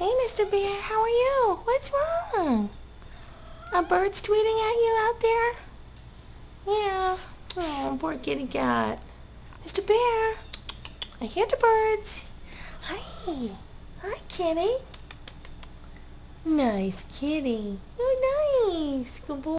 Hey, Mr. Bear, how are you? What's wrong? A bird's tweeting at you out there? Yeah. Oh, poor kitty cat. Mr. Bear, I hear the birds. Hi. Hi, kitty. Nice kitty. Oh, nice. Good boy.